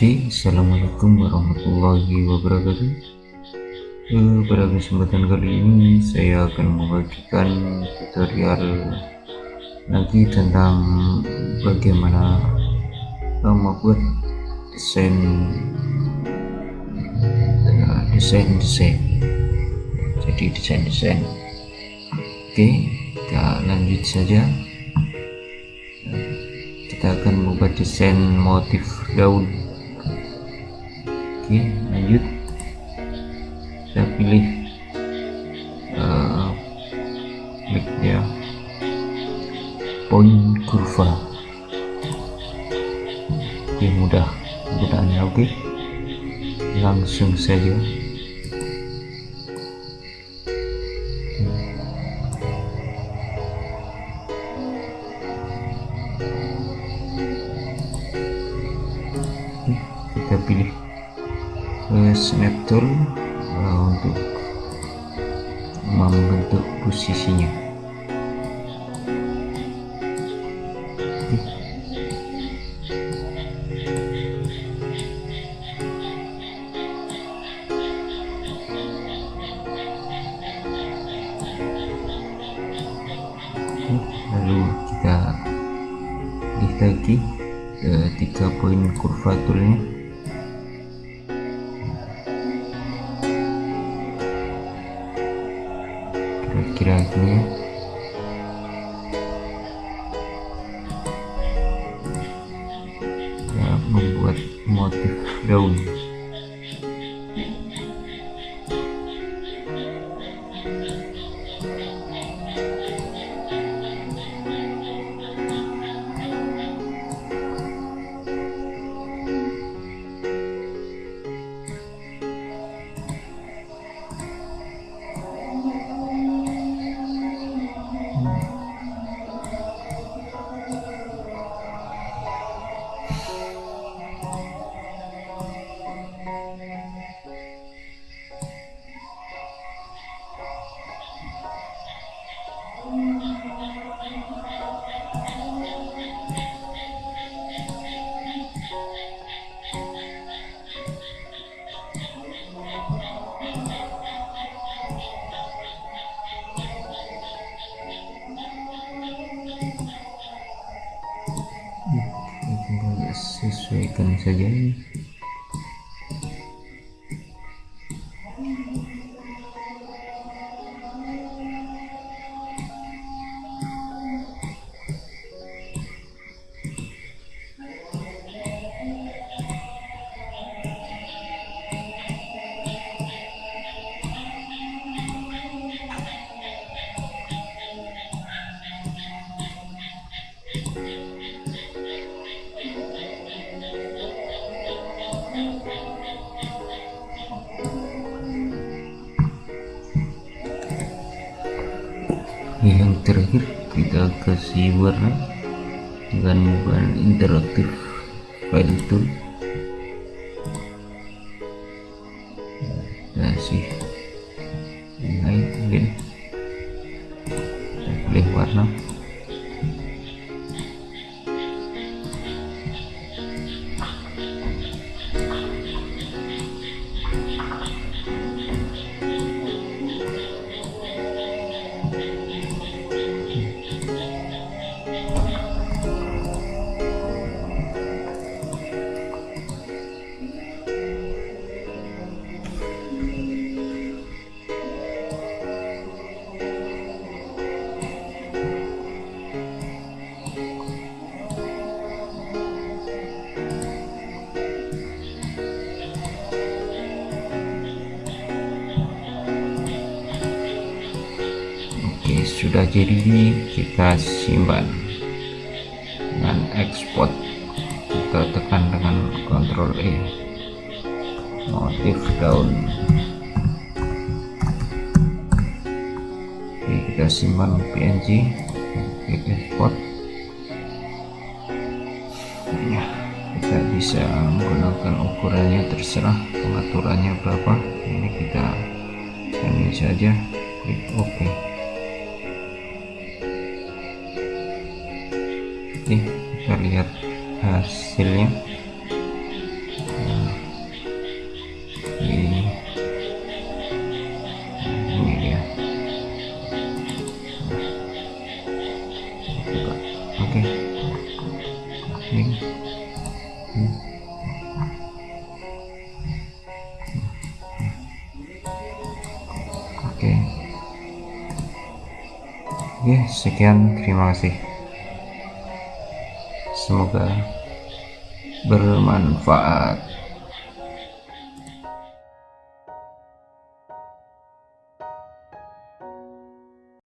Oke, Assalamualaikum warahmatullahi wabarakatuh. Eh, Pada kesempatan kali ini saya akan membagikan tutorial lagi tentang bagaimana eh, membuat desain eh, desain-desain. Jadi desain-desain. Oke, kita lanjut saja. Kita akan membuat desain motif daun oke lanjut. Saya pilih uh, klik ya poin kurva. Oke mudah. Penggunaannya oke. Langsung saja uh, snap tool uh, untuk membentuk posisinya. Lalu kita klik lagi ke tiga poin kurva toolnya kira-kira gini ya. Ya membuat motif daun sesuaikan saja yang terakhir kita kasih warna dengan bahan interaktif file tool. Kasih naik pilih pilih warna. oke sudah jadi kita simpan dengan export. Kita tekan dengan Ctrl E. Motif daun. Oke kita simpan PNG klik export. Ya kita bisa menggunakan ukurannya terserah pengaturannya berapa. Ini kita ini saja klik OK putih bisa lihat hasilnya nah, nah, ini dia oke okay. ini Oke, okay. okay, sekian. Terima kasih semoga bermanfaat